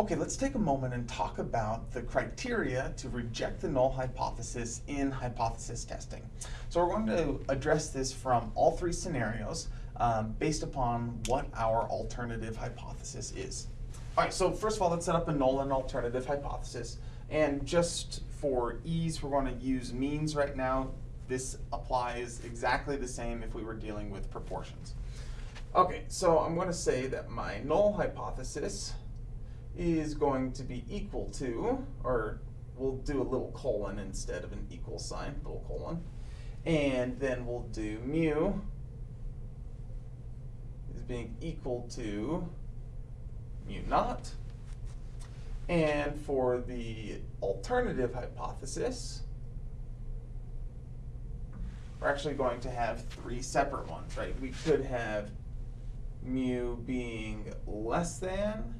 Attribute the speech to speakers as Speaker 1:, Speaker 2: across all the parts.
Speaker 1: Okay, let's take a moment and talk about the criteria to reject the null hypothesis in hypothesis testing. So we're going to address this from all three scenarios um, based upon what our alternative hypothesis is. All right, so first of all, let's set up a null and alternative hypothesis. And just for ease, we're going to use means right now. This applies exactly the same if we were dealing with proportions. Okay, so I'm going to say that my null hypothesis is going to be equal to, or we'll do a little colon instead of an equal sign, little colon. And then we'll do mu is being equal to mu naught. And for the alternative hypothesis, we're actually going to have three separate ones, right? We could have mu being less than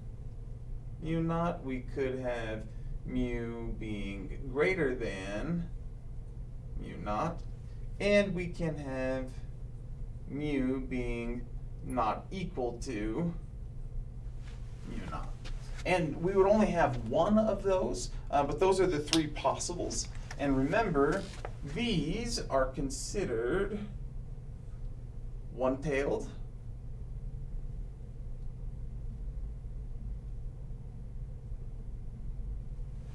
Speaker 1: mu naught, we could have mu being greater than mu naught, and we can have mu being not equal to mu naught. And we would only have one of those, uh, but those are the three possibles. And remember, these are considered one-tailed,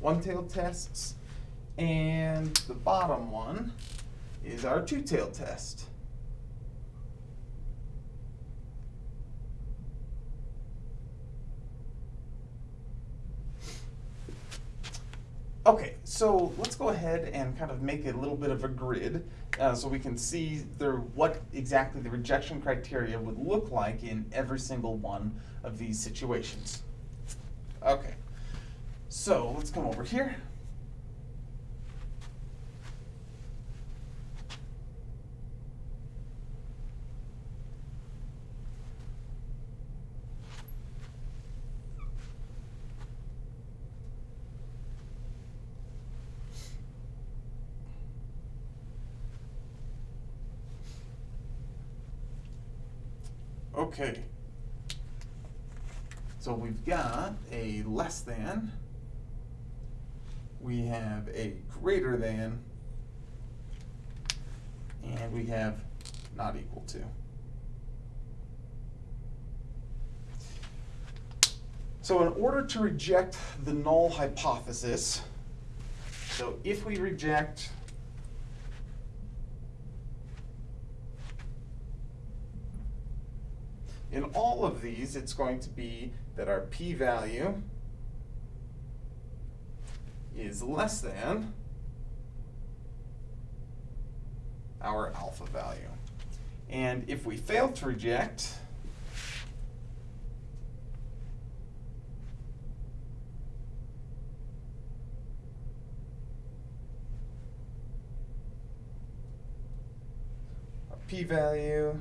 Speaker 1: one-tailed tests, and the bottom one is our two-tailed test. Okay, so let's go ahead and kind of make a little bit of a grid uh, so we can see what exactly the rejection criteria would look like in every single one of these situations. Okay. So let's come over here. Okay. So we've got a less than we have a greater than, and we have not equal to. So in order to reject the null hypothesis, so if we reject in all of these, it's going to be that our p-value is less than our alpha value. And if we fail to reject, our p-value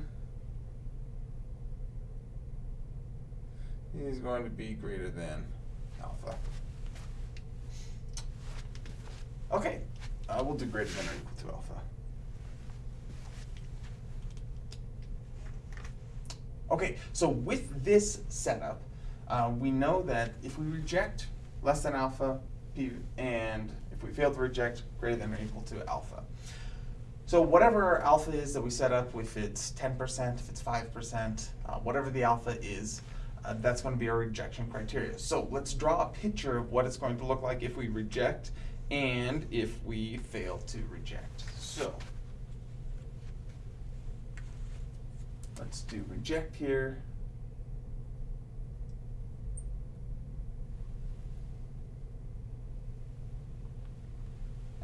Speaker 1: is going to be greater than alpha. Okay, uh, we'll do greater than or equal to alpha. Okay, so with this setup, uh, we know that if we reject less than alpha, p, and if we fail to reject greater than or equal to alpha. So whatever alpha is that we set up, if it's 10%, if it's 5%, uh, whatever the alpha is, uh, that's going to be our rejection criteria. So let's draw a picture of what it's going to look like if we reject and if we fail to reject. So let's do reject here.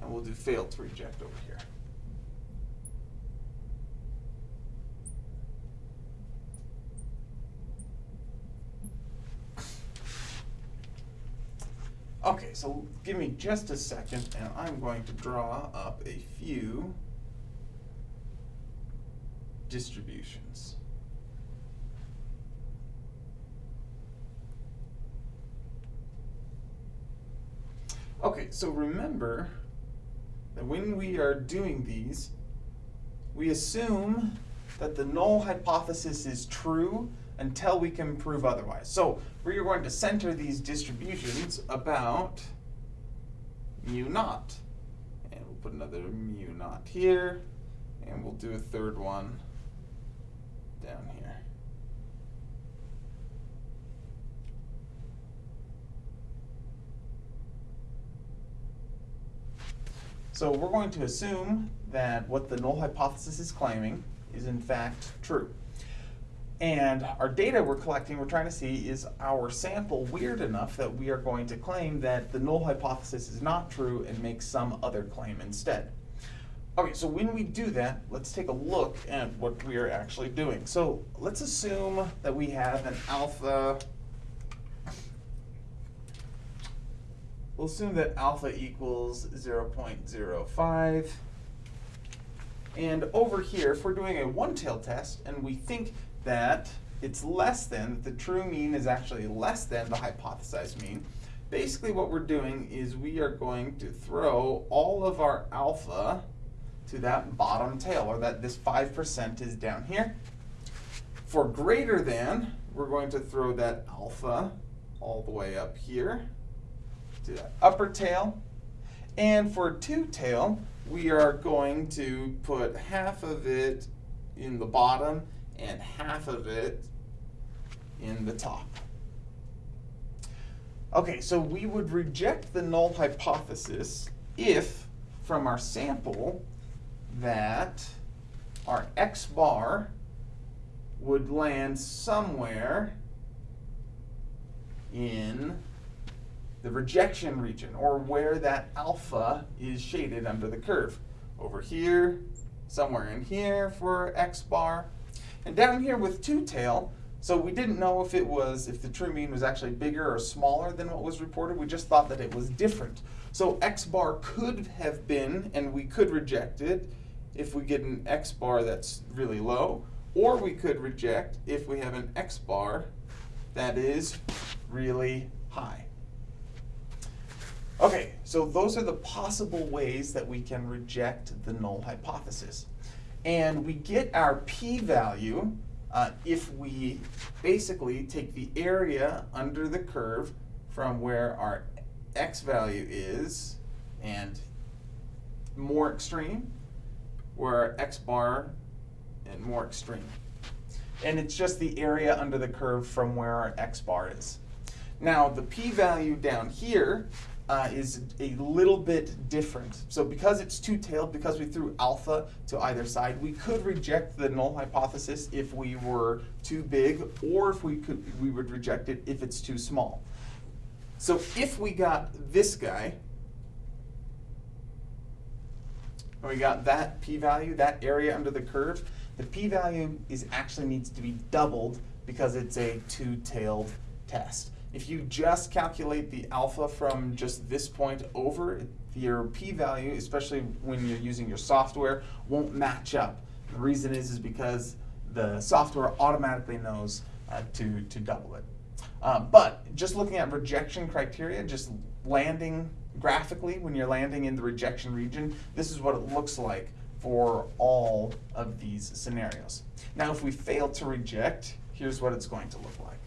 Speaker 1: And we'll do fail to reject over here. Okay, so give me just a second and I'm going to draw up a few distributions. Okay, so remember that when we are doing these, we assume that the null hypothesis is true until we can prove otherwise. So we are going to center these distributions about mu naught. And we'll put another mu naught here, and we'll do a third one down here. So we're going to assume that what the null hypothesis is claiming is in fact true. And our data we're collecting, we're trying to see is our sample weird enough that we are going to claim that the null hypothesis is not true and make some other claim instead. Okay, so when we do that, let's take a look at what we are actually doing. So let's assume that we have an alpha, we'll assume that alpha equals 0.05. And over here, if we're doing a one-tailed test and we think that it's less than, that the true mean is actually less than the hypothesized mean, basically what we're doing is we are going to throw all of our alpha to that bottom tail, or that this 5% is down here. For greater than, we're going to throw that alpha all the way up here to that upper tail. And for two tail, we are going to put half of it in the bottom and half of it in the top. Okay, so we would reject the null hypothesis if, from our sample, that our x bar would land somewhere in the rejection region, or where that alpha is shaded under the curve. Over here, somewhere in here for x bar, and down here with two tail, so we didn't know if it was, if the true mean was actually bigger or smaller than what was reported, we just thought that it was different. So x bar could have been, and we could reject it, if we get an x bar that's really low, or we could reject if we have an x bar that is really high. Okay, so those are the possible ways that we can reject the null hypothesis. And we get our p-value uh, if we basically take the area under the curve from where our x value is and more extreme, where our x bar and more extreme. And it's just the area under the curve from where our x bar is. Now the p-value down here uh, is a little bit different. So because it's two-tailed, because we threw alpha to either side, we could reject the null hypothesis if we were too big, or if we could, we would reject it if it's too small. So if we got this guy, and we got that p-value, that area under the curve, the p-value is actually needs to be doubled because it's a two-tailed test. If you just calculate the alpha from just this point over, your p-value, especially when you're using your software, won't match up. The reason is, is because the software automatically knows uh, to, to double it. Uh, but just looking at rejection criteria, just landing graphically when you're landing in the rejection region, this is what it looks like for all of these scenarios. Now if we fail to reject, here's what it's going to look like.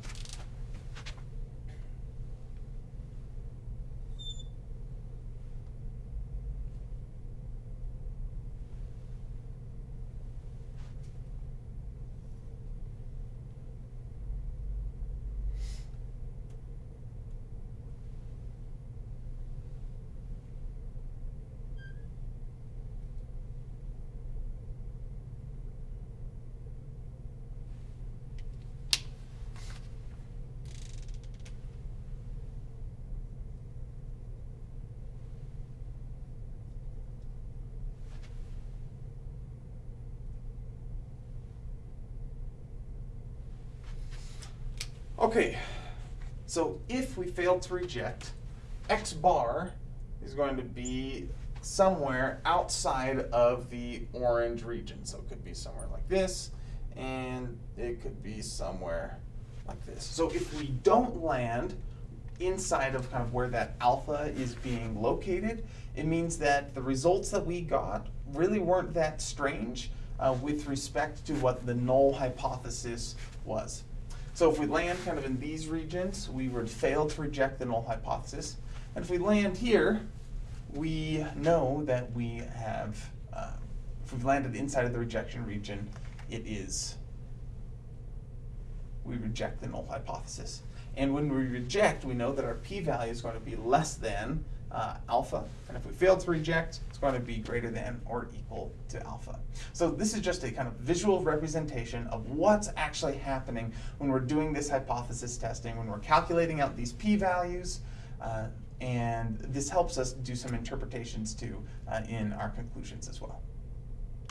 Speaker 1: Okay, so if we fail to reject, x bar is going to be somewhere outside of the orange region. So it could be somewhere like this, and it could be somewhere like this. So if we don't land inside of kind of where that alpha is being located, it means that the results that we got really weren't that strange uh, with respect to what the null hypothesis was. So if we land kind of in these regions, we would fail to reject the null hypothesis. And if we land here, we know that we have, uh, if we've landed inside of the rejection region, it is, we reject the null hypothesis. And when we reject, we know that our p-value is going to be less than uh, alpha. And if we fail to reject, it's going to be greater than or equal to alpha. So this is just a kind of visual representation of what's actually happening when we're doing this hypothesis testing, when we're calculating out these p-values. Uh, and this helps us do some interpretations too uh, in our conclusions as well.